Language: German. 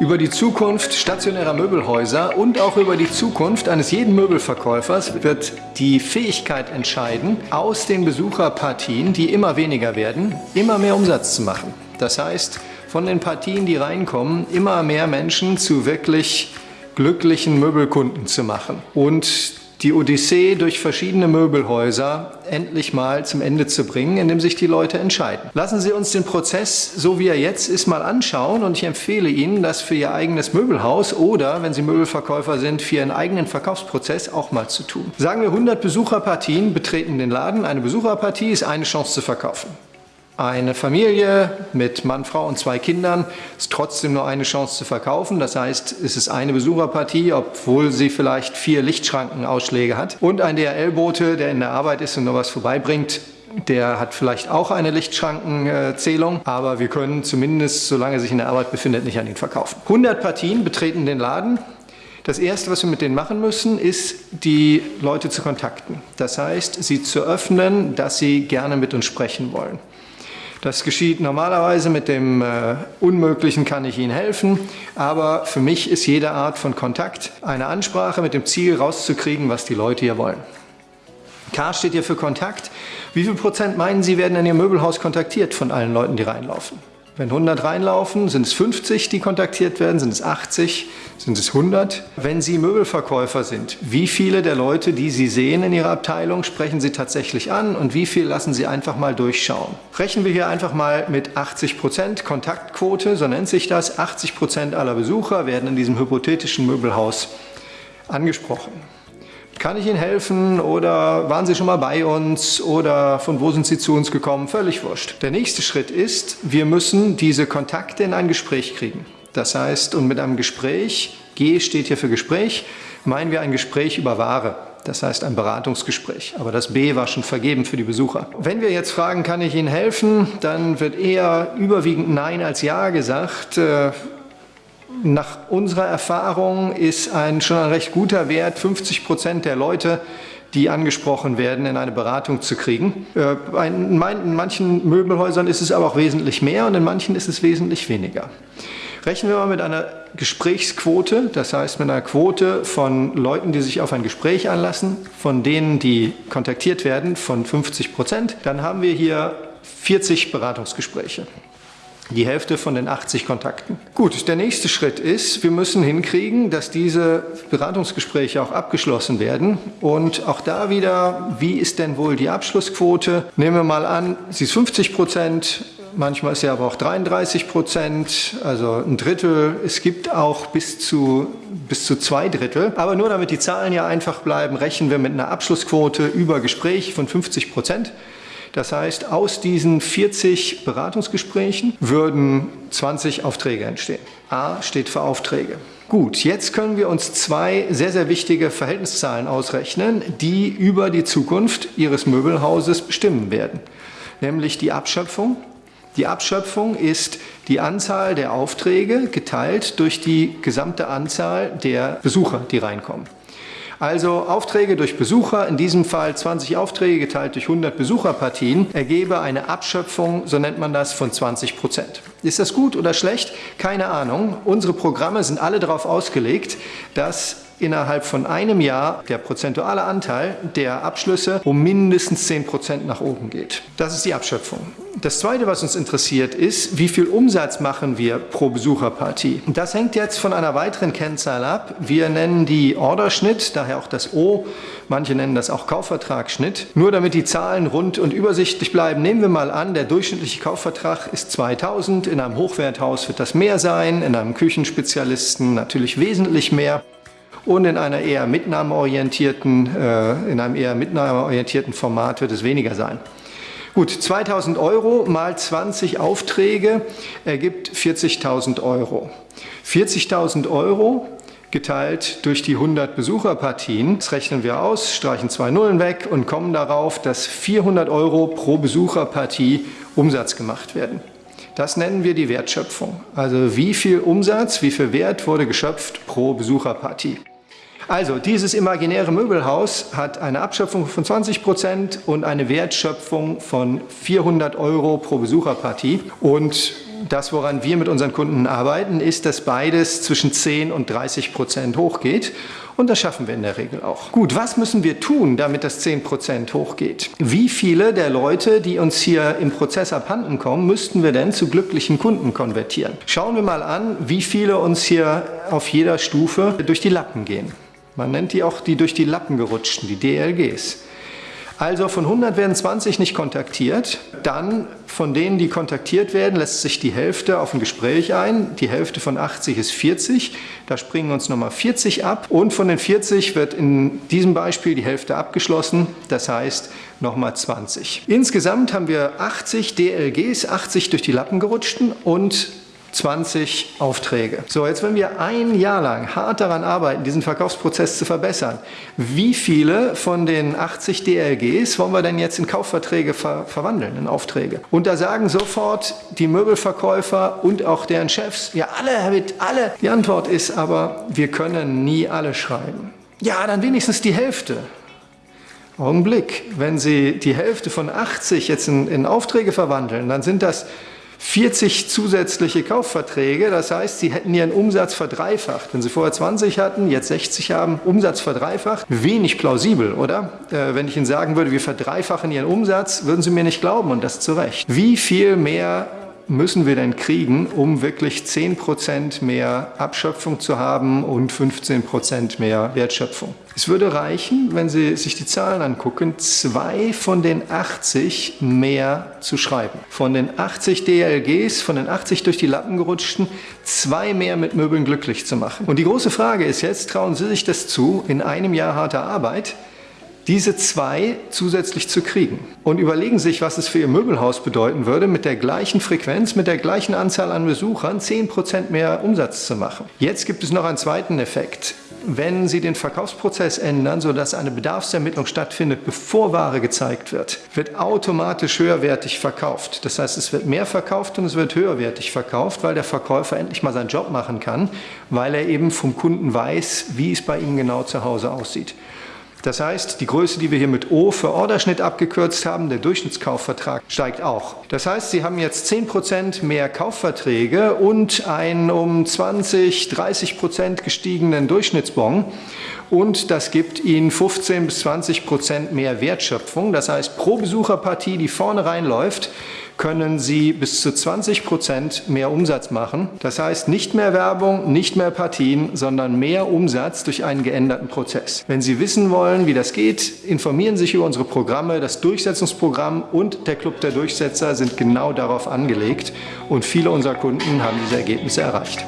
Über die Zukunft stationärer Möbelhäuser und auch über die Zukunft eines jeden Möbelverkäufers wird die Fähigkeit entscheiden, aus den Besucherpartien, die immer weniger werden, immer mehr Umsatz zu machen. Das heißt, von den Partien, die reinkommen, immer mehr Menschen zu wirklich glücklichen Möbelkunden zu machen. Und die Odyssee durch verschiedene Möbelhäuser endlich mal zum Ende zu bringen, indem sich die Leute entscheiden. Lassen Sie uns den Prozess, so wie er jetzt ist, mal anschauen und ich empfehle Ihnen, das für Ihr eigenes Möbelhaus oder, wenn Sie Möbelverkäufer sind, für Ihren eigenen Verkaufsprozess auch mal zu tun. Sagen wir 100 Besucherpartien betreten den Laden. Eine Besucherpartie ist eine Chance zu verkaufen. Eine Familie mit Mann, Frau und zwei Kindern ist trotzdem nur eine Chance zu verkaufen. Das heißt, es ist eine Besucherpartie, obwohl sie vielleicht vier Lichtschrankenausschläge hat. Und ein DRL-Bote, der in der Arbeit ist und nur was vorbeibringt, der hat vielleicht auch eine Lichtschrankenzählung, aber wir können zumindest, solange er sich in der Arbeit befindet, nicht an ihn verkaufen. 100 Partien betreten den Laden. Das Erste, was wir mit denen machen müssen, ist, die Leute zu kontakten. Das heißt, sie zu öffnen, dass sie gerne mit uns sprechen wollen. Das geschieht normalerweise mit dem äh, Unmöglichen kann ich Ihnen helfen, aber für mich ist jede Art von Kontakt eine Ansprache mit dem Ziel rauszukriegen, was die Leute hier wollen. K steht hier für Kontakt. Wie viel Prozent meinen Sie werden in Ihr Möbelhaus kontaktiert von allen Leuten, die reinlaufen? Wenn 100 reinlaufen, sind es 50, die kontaktiert werden, sind es 80, sind es 100. Wenn Sie Möbelverkäufer sind, wie viele der Leute, die Sie sehen in Ihrer Abteilung, sprechen Sie tatsächlich an und wie viel lassen Sie einfach mal durchschauen? Rechnen wir hier einfach mal mit 80 Prozent Kontaktquote, so nennt sich das. 80 Prozent aller Besucher werden in diesem hypothetischen Möbelhaus angesprochen. Kann ich Ihnen helfen oder waren Sie schon mal bei uns oder von wo sind Sie zu uns gekommen? Völlig wurscht. Der nächste Schritt ist, wir müssen diese Kontakte in ein Gespräch kriegen. Das heißt, und mit einem Gespräch, G steht hier für Gespräch, meinen wir ein Gespräch über Ware. Das heißt ein Beratungsgespräch. Aber das B war schon vergeben für die Besucher. Wenn wir jetzt fragen, kann ich Ihnen helfen, dann wird eher überwiegend Nein als Ja gesagt. Nach unserer Erfahrung ist ein schon ein recht guter Wert, 50 Prozent der Leute, die angesprochen werden, in eine Beratung zu kriegen. Äh, in manchen Möbelhäusern ist es aber auch wesentlich mehr und in manchen ist es wesentlich weniger. Rechnen wir mal mit einer Gesprächsquote, das heißt mit einer Quote von Leuten, die sich auf ein Gespräch anlassen, von denen, die kontaktiert werden, von 50 Prozent, dann haben wir hier 40 Beratungsgespräche. Die Hälfte von den 80 Kontakten. Gut, der nächste Schritt ist, wir müssen hinkriegen, dass diese Beratungsgespräche auch abgeschlossen werden. Und auch da wieder, wie ist denn wohl die Abschlussquote? Nehmen wir mal an, sie ist 50 Prozent, manchmal ist sie aber auch 33 Prozent, also ein Drittel. Es gibt auch bis zu, bis zu zwei Drittel. Aber nur damit die Zahlen ja einfach bleiben, rechnen wir mit einer Abschlussquote über Gespräch von 50 Prozent. Das heißt, aus diesen 40 Beratungsgesprächen würden 20 Aufträge entstehen. A steht für Aufträge. Gut, jetzt können wir uns zwei sehr, sehr wichtige Verhältniszahlen ausrechnen, die über die Zukunft Ihres Möbelhauses bestimmen werden. Nämlich die Abschöpfung. Die Abschöpfung ist die Anzahl der Aufträge geteilt durch die gesamte Anzahl der Besucher, die reinkommen. Also Aufträge durch Besucher, in diesem Fall 20 Aufträge geteilt durch 100 Besucherpartien, ergebe eine Abschöpfung, so nennt man das, von 20 Prozent. Ist das gut oder schlecht? Keine Ahnung. Unsere Programme sind alle darauf ausgelegt, dass innerhalb von einem Jahr der prozentuale Anteil der Abschlüsse um mindestens 10 Prozent nach oben geht. Das ist die Abschöpfung. Das Zweite, was uns interessiert, ist, wie viel Umsatz machen wir pro Besucherpartie. Das hängt jetzt von einer weiteren Kennzahl ab. Wir nennen die Orderschnitt, daher auch das O. Manche nennen das auch Kaufvertragsschnitt. Nur damit die Zahlen rund und übersichtlich bleiben, nehmen wir mal an, der durchschnittliche Kaufvertrag ist 2000. In einem Hochwerthaus wird das mehr sein, in einem Küchenspezialisten natürlich wesentlich mehr und in einer eher mitnahmeorientierten, äh, in einem eher mitnahmeorientierten Format wird es weniger sein. Gut, 2000 Euro mal 20 Aufträge ergibt 40.000 Euro. 40.000 Euro geteilt durch die 100 Besucherpartien. Das rechnen wir aus, streichen zwei Nullen weg und kommen darauf, dass 400 Euro pro Besucherpartie Umsatz gemacht werden. Das nennen wir die Wertschöpfung. Also wie viel Umsatz, wie viel Wert wurde geschöpft pro Besucherpartie. Also dieses imaginäre Möbelhaus hat eine Abschöpfung von 20 Prozent und eine Wertschöpfung von 400 Euro pro Besucherpartie. Und Das, woran wir mit unseren Kunden arbeiten, ist, dass beides zwischen 10 und 30 Prozent hochgeht. Und das schaffen wir in der Regel auch. Gut, was müssen wir tun, damit das 10 Prozent hochgeht? Wie viele der Leute, die uns hier im Prozess abhanden kommen, müssten wir denn zu glücklichen Kunden konvertieren? Schauen wir mal an, wie viele uns hier auf jeder Stufe durch die Lappen gehen. Man nennt die auch die durch die Lappen gerutschten, die DLGs. Also von 100 werden 20 nicht kontaktiert. Dann von denen, die kontaktiert werden, lässt sich die Hälfte auf ein Gespräch ein. Die Hälfte von 80 ist 40. Da springen uns nochmal 40 ab. Und von den 40 wird in diesem Beispiel die Hälfte abgeschlossen. Das heißt nochmal 20. Insgesamt haben wir 80 DLGs, 80 durch die Lappen gerutschten und 20 Aufträge. So, jetzt wenn wir ein Jahr lang hart daran arbeiten, diesen Verkaufsprozess zu verbessern, wie viele von den 80 DLGs wollen wir denn jetzt in Kaufverträge ver verwandeln, in Aufträge? Und da sagen sofort die Möbelverkäufer und auch deren Chefs, ja alle, Witt, alle. Die Antwort ist aber, wir können nie alle schreiben. Ja, dann wenigstens die Hälfte. Augenblick, wenn Sie die Hälfte von 80 jetzt in, in Aufträge verwandeln, dann sind das 40 zusätzliche Kaufverträge. Das heißt, Sie hätten Ihren Umsatz verdreifacht. Wenn Sie vorher 20 hatten, jetzt 60 haben, Umsatz verdreifacht. Wenig plausibel, oder? Äh, wenn ich Ihnen sagen würde, wir verdreifachen Ihren Umsatz, würden Sie mir nicht glauben und das zu Recht. Wie viel mehr müssen wir denn kriegen, um wirklich 10% mehr Abschöpfung zu haben und 15% mehr Wertschöpfung? Es würde reichen, wenn Sie sich die Zahlen angucken, zwei von den 80 mehr zu schreiben. Von den 80 DLGs, von den 80 durch die Lappen gerutschten, zwei mehr mit Möbeln glücklich zu machen. Und die große Frage ist jetzt, trauen Sie sich das zu, in einem Jahr harter Arbeit diese zwei zusätzlich zu kriegen. Und überlegen sich, was es für Ihr Möbelhaus bedeuten würde, mit der gleichen Frequenz, mit der gleichen Anzahl an Besuchern 10% mehr Umsatz zu machen. Jetzt gibt es noch einen zweiten Effekt. Wenn Sie den Verkaufsprozess ändern, sodass eine Bedarfsermittlung stattfindet, bevor Ware gezeigt wird, wird automatisch höherwertig verkauft. Das heißt, es wird mehr verkauft und es wird höherwertig verkauft, weil der Verkäufer endlich mal seinen Job machen kann, weil er eben vom Kunden weiß, wie es bei ihm genau zu Hause aussieht. Das heißt, die Größe, die wir hier mit O für Orderschnitt abgekürzt haben, der Durchschnittskaufvertrag steigt auch. Das heißt, Sie haben jetzt 10% mehr Kaufverträge und einen um 20, 30% gestiegenen Durchschnittsbon und das gibt Ihnen 15 bis 20% mehr Wertschöpfung. Das heißt, pro Besucherpartie, die vorne reinläuft, können Sie bis zu 20 Prozent mehr Umsatz machen. Das heißt nicht mehr Werbung, nicht mehr Partien, sondern mehr Umsatz durch einen geänderten Prozess. Wenn Sie wissen wollen, wie das geht, informieren Sie sich über unsere Programme. Das Durchsetzungsprogramm und der Club der Durchsetzer sind genau darauf angelegt und viele unserer Kunden haben diese Ergebnisse erreicht.